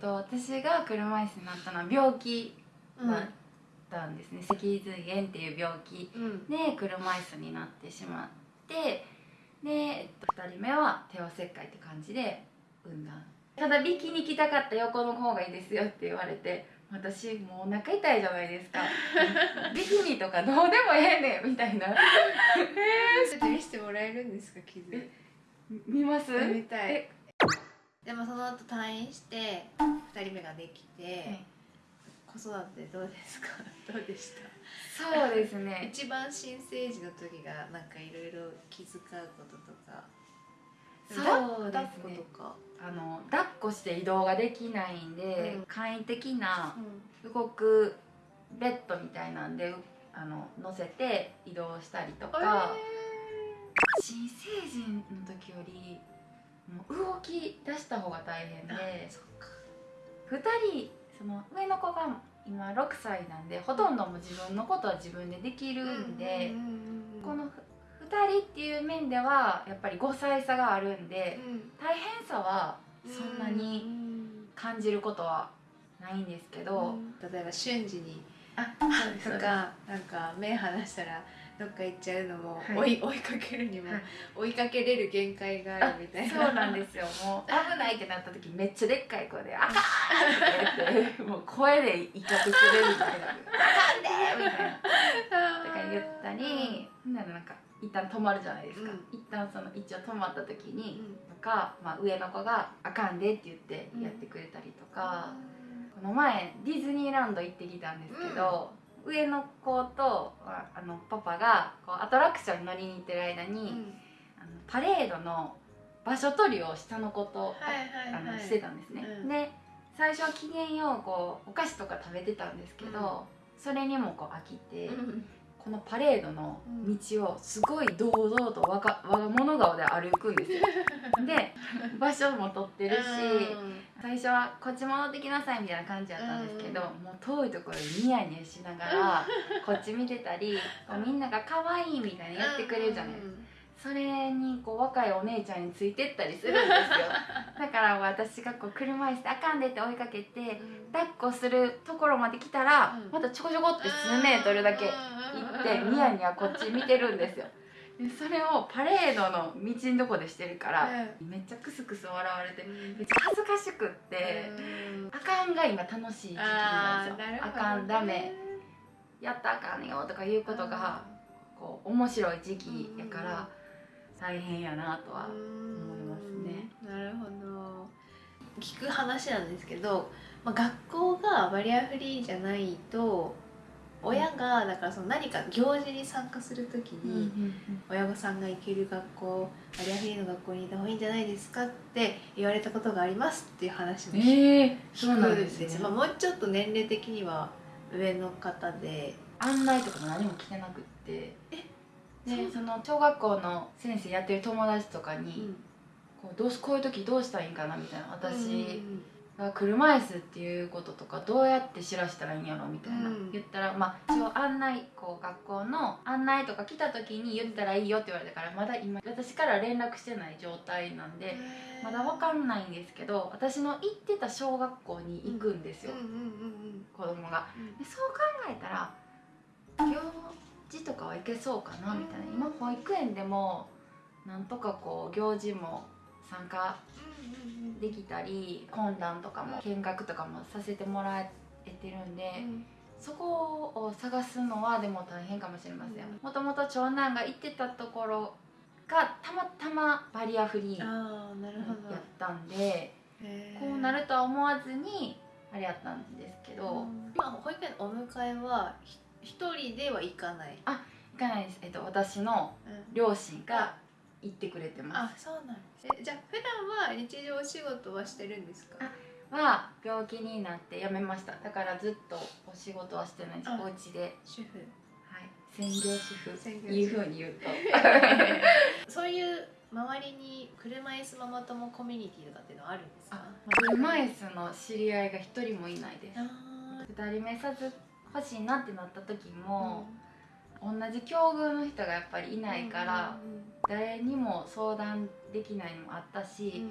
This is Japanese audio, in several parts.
と私が車椅子になったのは病気だったんですね、脊髄炎っていう病気うん。で車椅子になってしまってで、えっと、2人目は帝王切開って感じで産んだ。ただビキに来たかった横の方がいいですよって言われて私もうお腹痛いじゃないですか。ビキニとかどうでもええねんみたいな。ちょっと見せてもらえるんですか傷？え見ます？見たい。えでもその後退院して2人目ができて、子育てどうですか？どうでした？そうですね。一番新生児の時がなんかいろいろ気遣うこととか。そうです抱っこねとか、あの抱っこして移動ができないんで、うん。簡易的なう動くベッドみたいなんであの乗せて移動したりとん、か、新成人の時よりき出した方が大変でえー、そっか。2人その上の子が今6歳なんでほとんどもう自分のことは自分でできるんで、この2人っていう面ではやっぱり5歳差があるんでうん大変さはそんなに感じることはないんですけど、例えば瞬時にあ とかなんか目離したらどっか行っちゃうのも、はい。追い追いかけるにも、はい。追いかけれる限界があるみたいな。そうなんですよ。もう危ないってなった時めっちゃでっかい声で「あかん!」って言って もう声で威嚇するみたいな「あかんで!」みたいなとか言ったりほんなんか一旦止まるじゃないですか、うん。一旦その一応止まった時うにんとか、まあ、上の子が「あかんで」って言ってやってくれたりとか、この前ディズニーランド行ってきたんですけど、上の子とああのパパがこうアトラクションに乗りに行ってる間に、うん。あのパレードの場所取りを下の子と、はいはいはい。あのしてたんですね、うん。で最初は機嫌ようこうお菓子とか食べてたんですけど、それにもこう飽きて、うんこのパレードの道をすごい堂々と我が物顔で歩くんですよ。で場所も取ってるし、最初はこっち戻ってきなさいみたいな感じだったんですけど、うん。もう遠いところでニヤニヤしながらこっち見てたり みんなが可愛いみたいにやってくれるじゃないですか、それにこう若いお姉ちゃんについてったりするんですよ。だから私がこう車椅子であかんでって追いかけて抱っこするところまで来たら、うん。またちょこちょこって数メートルだけ行ってニヤニヤこっち見てるんですよ。でそれをパレードの道のとこでしてるから、めっちゃクスクス笑われてめっちゃ恥ずかしくって、あかんが今楽しい時期なんですよ。あかんダメやったらあかんよとかいうことがこう面白い時期やから大変やなとは思いますね。なるほど。聞く話なんですけど、まあ、学校がバリアフリーじゃないと親がだからその何か行事に参加する時に、親御さんが行ける学校バリアフリーの学校にいた方がいいんじゃないですかって言われたことがありますっていう話も聞くなんですねんです。まあ、もうちょっと年齢的には上の方で。案内とかも何も来てなくって。そうでその小学校の先生やってる友達とかに、こうどうしこういう時どうしたらいいんかなみたいな私が車椅子っていうこととかどうやって知らしたらいいんやろみたいな、うん。言ったらまあ一応案内こう学校の案内とか来た時に言ったらいいよって言われたからまだ今私から連絡してない状態なんでまだわかんないんですけど私の行ってた小学校に行くんですよ、うんうんうん子供が。でそう考えたら行事とかはいけそうかなみたいな、うん。今保育園でもなんとかこう行事も参加うんできたり懇談とかも見学とかもさせてもらえてるんで、うん。そこを探すのはでも大変かもしれません。うん。もともと長男が行ってたところがたまたまバリアフリーやったんでこうなるとは思わずにあれやったんですけど、今保育園のお迎えはひ一人では行かない、行かないです、えっと、私の両親が行ってくれてまあそうなんです。えじゃあ普段は日常お仕事はしてるんですか？あすは病気になって辞めました。だからずっとお仕事はしてないです。あ。お家で、主婦。はい、専業主婦。専業いうふうに言うと。そういう周りに車椅子ママ友コミュニティとかっていうのはあるんですか？あ車椅子の知り合いが一人もいないです。あ二人目さず欲しいなってなった時ーも、同じ境遇の人がやっぱりいないから、誰にも相談できないのもあったし、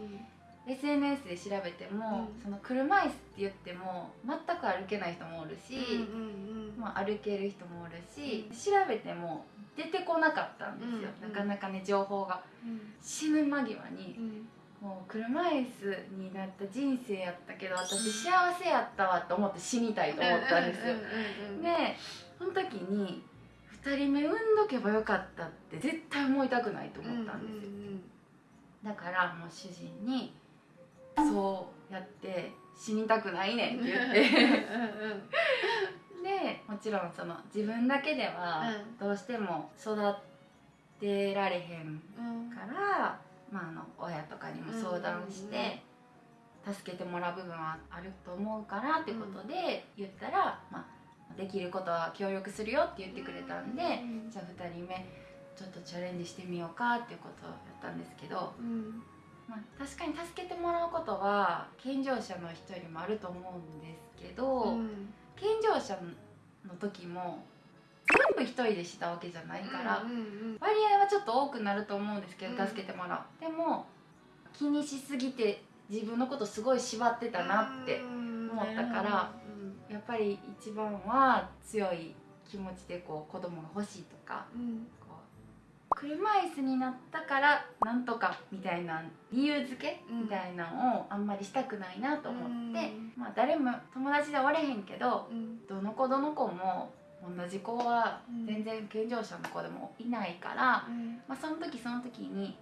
うん。SNS で調べても、うん。その車椅子って言っても全く歩けない人もおるし、うんまあ、歩ける人もおるし、調べても出てこなかったんですよ、うん。なかなかね情報が。うん。死ぬ間際にうんもう車椅子になった人生やったけど私幸せやったわと思って死にたいと思ったんですよ、でその時に2人目産んどけばよかったって絶対思いたくないと思ったんですよ、だからもう主人に「そうやって死にたくないねん」って言って。でもちろんその自分だけではうどうしても育てられへんうん。から、して助けてもらう部分はあると思うからってことで言ったら、まあ、できることは協力するよって言ってくれたんで、うんじゃあ2人目ちょっとチャレンジしてみようかっていうことをやったんですけど、うん。まあ、確かに助けてもらうことは健常者の人よりもあると思うんですけど、うん。健常者の時も全部一人でしたわけじゃないから。割合はちょっと多くなると思うんですけど、うん。助けてもらう。でも気にしすぎて自分のことすごい縛ってたなって思ったからやっぱり一番は強い気持ちでこう子供が欲しいとかうん。こう車椅子になったからなんとかみたいな理由付けうん。みたいなのをあんまりしたくないなと思って、うん。まあ誰も友達でおれへんけどうん。どの子どの子も同じ子はうん。全然健常者の子でもいないから、うん。まあ、その時その時に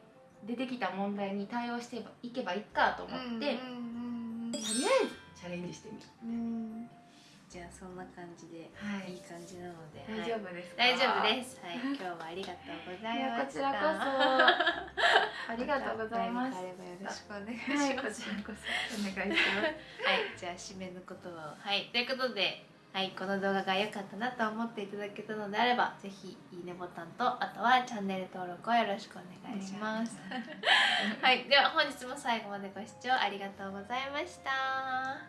出てきた問題に対応していけばいいかと思って、うんとりあえずチャレンジしてみる、うん。うんじゃあそんな感じではい。いい感じなので大丈夫ですか、大丈夫です。はい。今日はありがとうございました。こちらこそ。ありがとうございます。何かあればよろしくお願いしはい。ますこちらこそ。お願いします。はい、じゃあ締めの言葉を。はい、ということで、はい、この動画が良かったなと思っていただけたのであれば、ぜひいいねボタンと、あとはチャンネル登録をよろしくお願いします。はい、では本日も最後までご視聴ありがとうございました。あ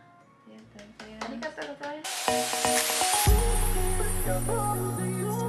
りがとうございますありがとうございます